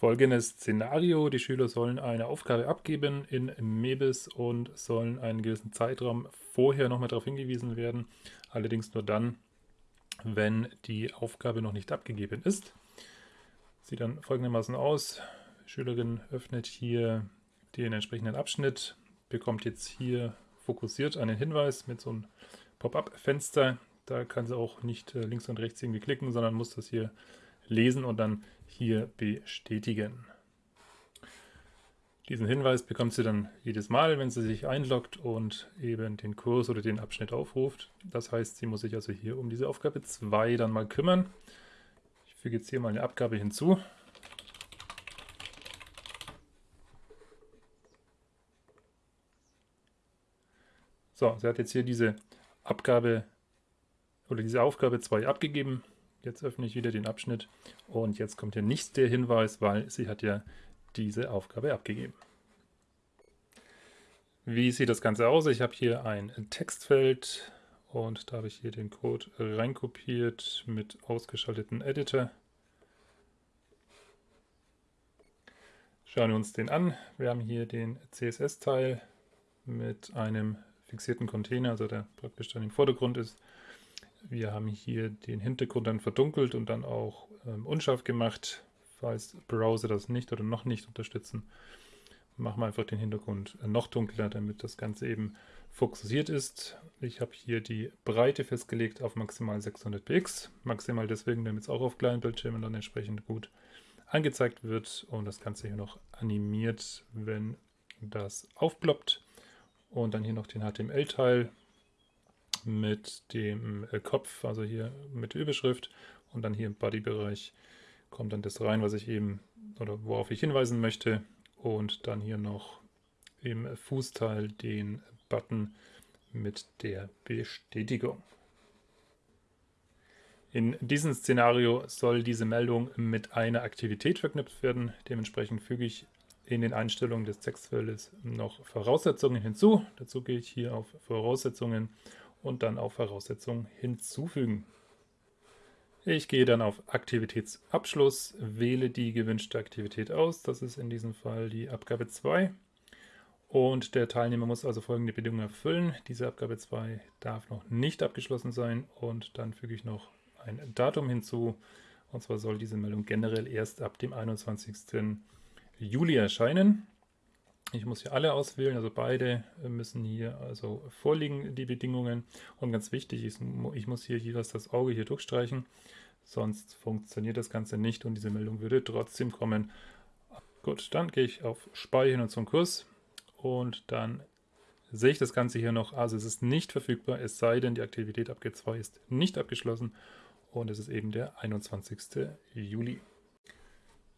folgendes Szenario. Die Schüler sollen eine Aufgabe abgeben in MEBIS und sollen einen gewissen Zeitraum vorher nochmal darauf hingewiesen werden. Allerdings nur dann, wenn die Aufgabe noch nicht abgegeben ist. Sieht dann folgendermaßen aus. Die Schülerin öffnet hier den entsprechenden Abschnitt, bekommt jetzt hier fokussiert einen Hinweis mit so einem Pop-up-Fenster. Da kann sie auch nicht äh, links und rechts irgendwie klicken, sondern muss das hier lesen und dann hier bestätigen. Diesen Hinweis bekommt sie dann jedes Mal, wenn sie sich einloggt und eben den Kurs oder den Abschnitt aufruft. Das heißt, sie muss sich also hier um diese Aufgabe 2 dann mal kümmern. Ich füge jetzt hier mal eine Abgabe hinzu. So, sie hat jetzt hier diese Abgabe oder diese Aufgabe 2 abgegeben. Jetzt öffne ich wieder den Abschnitt und jetzt kommt hier nicht der Hinweis, weil sie hat ja diese Aufgabe abgegeben. Wie sieht das Ganze aus? Ich habe hier ein Textfeld und da habe ich hier den Code reinkopiert mit ausgeschalteten Editor. Schauen wir uns den an. Wir haben hier den CSS-Teil mit einem fixierten Container, also der praktisch dann im Vordergrund ist. Wir haben hier den Hintergrund dann verdunkelt und dann auch ähm, unscharf gemacht, falls Browser das nicht oder noch nicht unterstützen. Machen wir einfach den Hintergrund noch dunkler, damit das Ganze eben fokussiert ist. Ich habe hier die Breite festgelegt auf maximal 600 px. Maximal deswegen, damit es auch auf kleinen Bildschirmen dann entsprechend gut angezeigt wird und das Ganze hier noch animiert, wenn das aufploppt. Und dann hier noch den HTML-Teil mit dem äh, Kopf, also hier mit Überschrift und dann hier im Body-Bereich kommt dann das rein, was ich eben oder worauf ich hinweisen möchte und dann hier noch im Fußteil den Button mit der Bestätigung. In diesem Szenario soll diese Meldung mit einer Aktivität verknüpft werden. Dementsprechend füge ich in den Einstellungen des Textfeldes noch Voraussetzungen hinzu. Dazu gehe ich hier auf Voraussetzungen und dann auf Voraussetzungen hinzufügen. Ich gehe dann auf Aktivitätsabschluss, wähle die gewünschte Aktivität aus. Das ist in diesem Fall die Abgabe 2. Und der Teilnehmer muss also folgende Bedingungen erfüllen. Diese Abgabe 2 darf noch nicht abgeschlossen sein und dann füge ich noch ein Datum hinzu. Und zwar soll diese Meldung generell erst ab dem 21. Juli erscheinen. Ich muss hier alle auswählen, also beide müssen hier also vorliegen, die Bedingungen. Und ganz wichtig, ist, ich muss hier jeweils das Auge hier durchstreichen, sonst funktioniert das Ganze nicht und diese Meldung würde trotzdem kommen. Gut, dann gehe ich auf Speichern und zum Kurs und dann sehe ich das Ganze hier noch. Also es ist nicht verfügbar, es sei denn, die Aktivität Abge 2 ist nicht abgeschlossen und es ist eben der 21. Juli.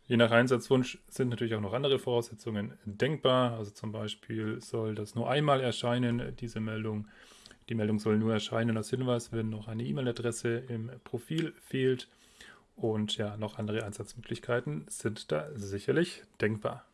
Je nach Einsatzwunsch sind natürlich auch noch andere Voraussetzungen denkbar. Also zum Beispiel soll das nur einmal erscheinen, diese Meldung. Die Meldung soll nur erscheinen als Hinweis, wenn noch eine E-Mail-Adresse im Profil fehlt. Und ja, noch andere Einsatzmöglichkeiten sind da sicherlich denkbar.